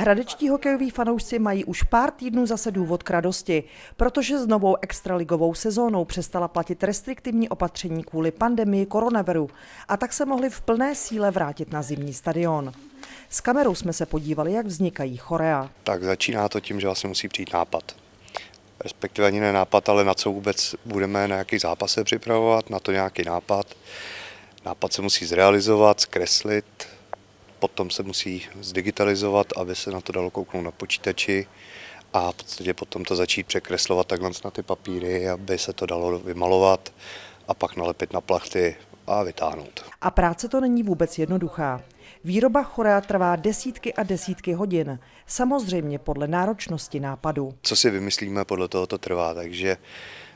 Hradečtí hokejoví fanoušci mají už pár týdnů zase důvod k radosti, protože s novou extraligovou sezónou přestala platit restriktivní opatření kvůli pandemii koronaviru a tak se mohli v plné síle vrátit na zimní stadion. S kamerou jsme se podívali, jak vznikají chorea. Tak začíná to tím, že vlastně musí přijít nápad. Respektive ani ne nápad, ale na co vůbec budeme na jaký zápas se připravovat, na to nějaký nápad. Nápad se musí zrealizovat, zkreslit, potom se musí zdigitalizovat, aby se na to dalo kouknout na počítači a v podstatě potom to začít překreslovat takhle na ty papíry, aby se to dalo vymalovat a pak nalepit na plachty a vytáhnout. A práce to není vůbec jednoduchá. Výroba chorea trvá desítky a desítky hodin, samozřejmě podle náročnosti nápadu. Co si vymyslíme, podle toho to trvá, takže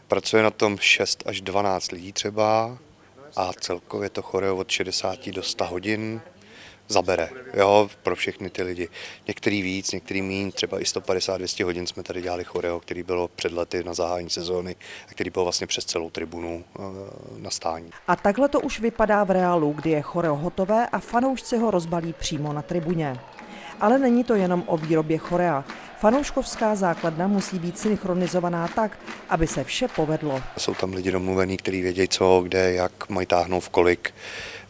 pracuje na tom 6 až 12 lidí třeba a celkově to choreo od 60 do 100 hodin zabere, jo, pro všechny ty lidi. Některý víc, některý míň, třeba i 150-200 hodin jsme tady dělali choreo, který bylo před lety na zahájení sezóny a který byl vlastně přes celou tribunu e, na stání. A takhle to už vypadá v reálu, kdy je choreo hotové a fanoušci ho rozbalí přímo na tribuně. Ale není to jenom o výrobě chorea. Fanouškovská základna musí být synchronizovaná tak, aby se vše povedlo. Jsou tam lidi domluvení, kteří vědí co, kde, jak mají táhnout v kolik.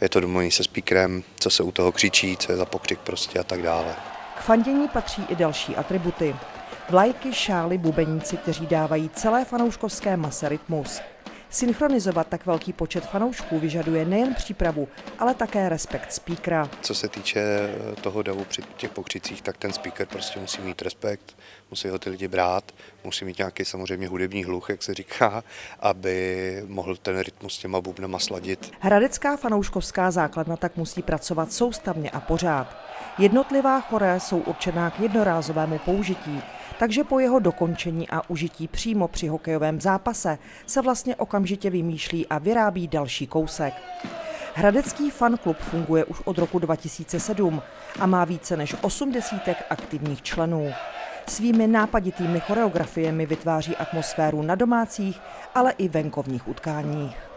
Je to domluvený se speakerem, co se u toho křičí, co je za pokřik prostě a tak dále. K fandění patří i další atributy. Vlajky, šály, bubeníci, kteří dávají celé fanouškovské mase rytmus. Synchronizovat tak velký počet fanoušků vyžaduje nejen přípravu, ale také respekt speakera. Co se týče eh, toho davu při těch pokřicích, tak ten speaker prostě musí mít respekt, musí ho ty lidi brát, musí mít nějaký samozřejmě hudební hluch, jak se říká, aby mohl ten rytmus s těma bubnama sladit. Hradecká fanouškovská základna tak musí pracovat soustavně a pořád. Jednotlivá chore jsou určená k jednorázovému použití, takže po jeho dokončení a užití přímo při hokejovém zápase se vlastně okamžitě vymýšlí a vyrábí další kousek. Hradecký fanklub funguje už od roku 2007 a má více než 80 aktivních členů. Svými nápaditými choreografiemi vytváří atmosféru na domácích, ale i venkovních utkáních.